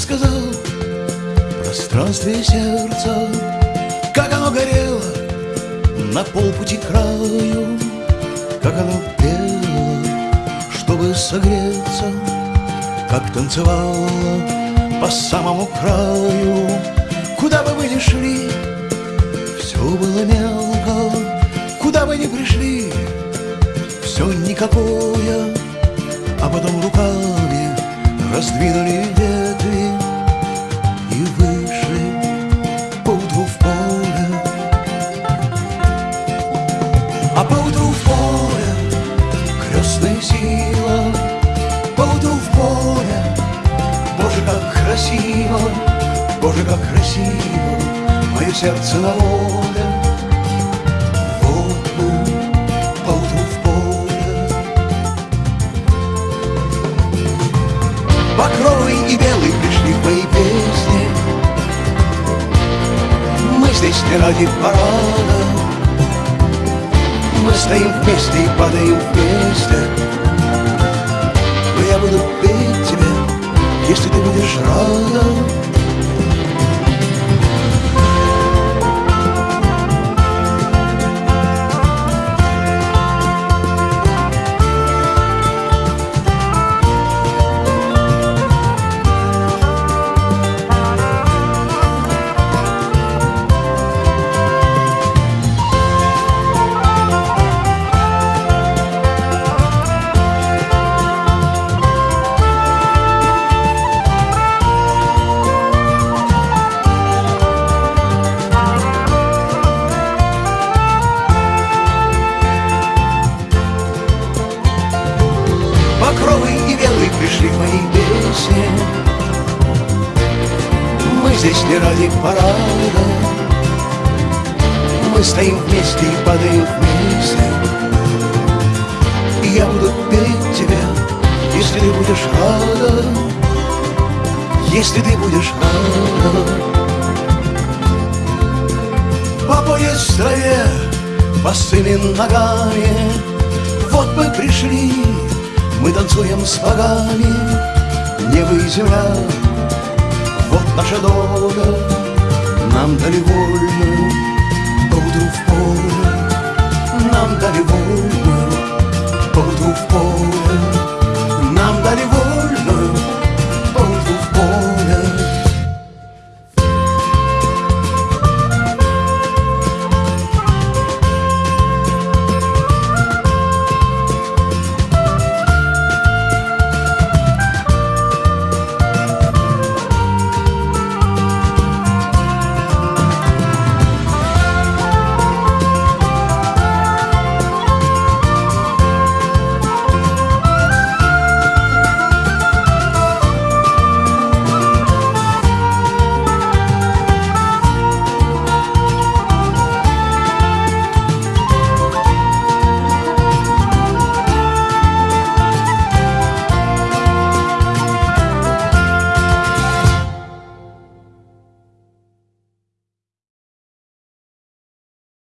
рассказал в пространстве сердца, как оно горело на полпути краю, как оно пело, чтобы согреться, как танцевало по самому краю. Куда бы вы ни шли, все было мелко, куда бы ни пришли, все никакое, а потом руками раздвинули ветви крестная сила, поутру в поле, Боже, как красиво, Боже, как красиво, мое сердце на воле. Вот мы поутру в поле. Багровый и белый пришли в мои песни. Мы здесь не ради парада. Мы стоим вместе и падаем вместе здесь не ради парада. Мы стоим вместе и падаем вместе. И я буду петь тебя, если ты будешь рада. Если ты будешь рада. По пояс в траве, босыми ногами. Вот мы пришли мы танцуем с богами, небо и земля. Вот наша дорога, нам дали вольную, поутру в поле. Нам дали вольную, поутру в поле.